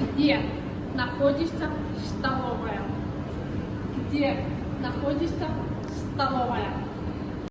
Где находится столовая? Где находится столовая?